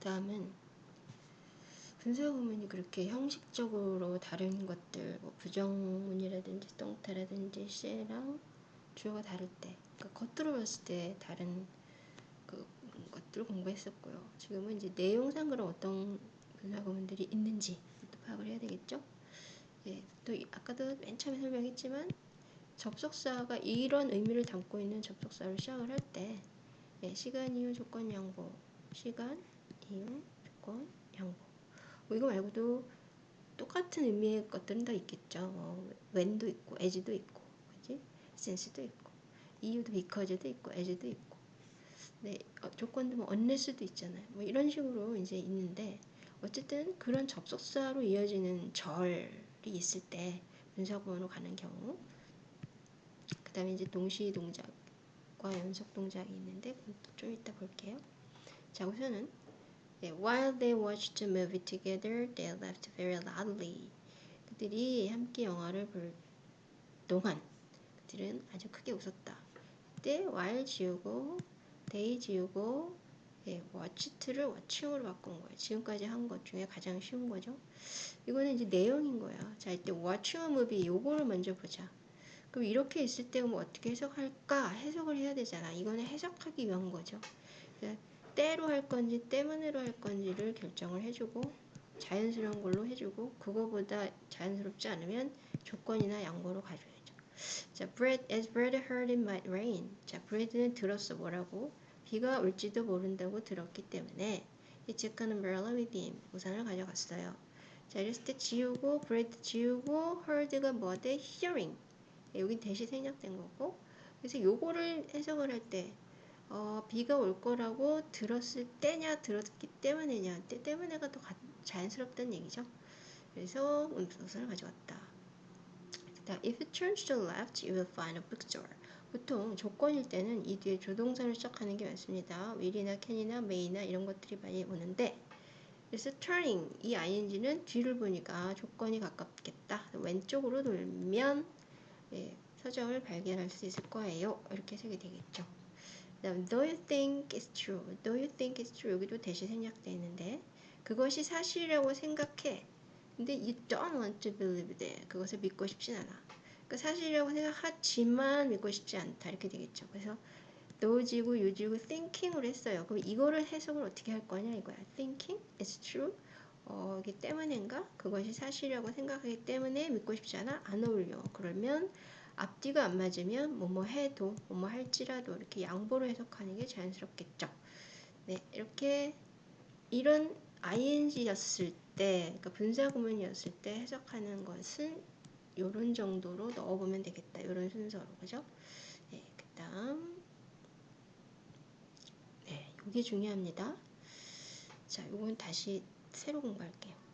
다음은 분사구문이 그렇게 형식적으로 다른 것들, 뭐 부정문이라든지 똥타라든지 쎄랑 주어가 다를 때, 그러니까 겉으로 봤을 때 다른 그 것들을 공부했었고요. 지금은 이제 내용상 그런 어떤 분사구문들이 있는지 또 파악을 해야 되겠죠. 예, 또 아까도 맨 처음에 설명했지만 접속사가 이런 의미를 담고 있는 접속사로 시작을 할 때, 예, 시간, 이유, 조건, 양보, 시간, 이유, 조건, 양보. 뭐 이거 말고도 똑같은 의미의 것들은 더 있겠죠. 뭐 when도 있고, as도 있고, 그지? since도 있고, 이유도 because도 있고, as도 있고. 네, 어, 조건도 뭐 unless도 있잖아요. 뭐 이런 식으로 이제 있는데 어쨌든 그런 접속사로 이어지는 절이 있을 때 분사구문으로 가는 경우 그 다음에 이제 동시 동작과 연속 동작이 있는데 좀 이따 볼게요. 자 우선은 네, While they watched a movie together, they laughed very loudly. 그들이 함께 영화를 볼 동안 그들은 아주 크게 웃었다. 그때 while 지우고 they 지우고 예, watched를 watching으로 바꾼 거예요. 지금까지 한 것 중에 가장 쉬운 거죠. 이거는 이제 내용인 거야. 자, 이때 watching a movie 요거를 먼저 보자. 그럼 이렇게 있을 때 뭐 어떻게 해석할까? 해석을 해야 되잖아. 이거는 해석하기 위한 거죠. 때로 할 건지 때문에로 할 건지를 결정을 해주고 자연스러운 걸로 해주고 그거보다 자연스럽지 않으면 조건이나 양보로 가줘야죠. 자, Brad, as Brad heard it might rain. 자, Brad는 들었어 뭐라고? 비가 올지도 모른다고 들었기 때문에 he took an umbrella with him. 우산을 가져갔어요. 자, 이랬을 때 지우고 Brad 지우고 heard가 뭐대? hearing. 여기 대시 생략된 거고 그래서 요거를 해석을 할때 어, 비가 올 거라고 들었을 때냐 들었기 때문에냐 때 때문에가 더 자연스럽다는 얘기죠. 그래서 음성선을 가져왔다. If you turn to the left, you will find a bookstore. 보통 조건일 때는 이 뒤에 조동사를 시작하는 게 많습니다. will이나 can이나 may나 이런 것들이 많이 오는데 그래서 turning 이 ing는 뒤를 보니까 조건이 가깝겠다. 왼쪽으로 돌면 예, 서적을 발견할 수 있을 거예요. 이렇게 해석이 되겠죠. 다음 do you think it's true? do you think it's true? 여기도 대시 생략되어 있는데 그것이 사실이라고 생각해. 근데 you don't want to believe that. 그것을 믿고 싶진 않아. 그러니까 사실이라고 생각하지만 믿고 싶지 않다. 이렇게 되겠죠. 그래서 노지고 유지고 thinking으로 했어요. 그럼 이거를 해석을 어떻게 할 거냐 이거야. thinking is true. 어, 기 때문인가? 그것이 사실이라고 생각하기 때문에 믿고 싶지 않아? 안 어울려. 그러면 앞뒤가 안 맞으면 뭐뭐 해도 뭐뭐 할지라도 이렇게 양보로 해석하는 게 자연스럽겠죠. 네, 이렇게 이런 ing였을 때, 그러니까 분사 구문이었을 때 해석하는 것은 이런 정도로 넣어보면 되겠다. 이런 순서로, 그죠? 네, 그 다음, 네, 이게 중요합니다. 자, 이건 다시 새로 공부할게요.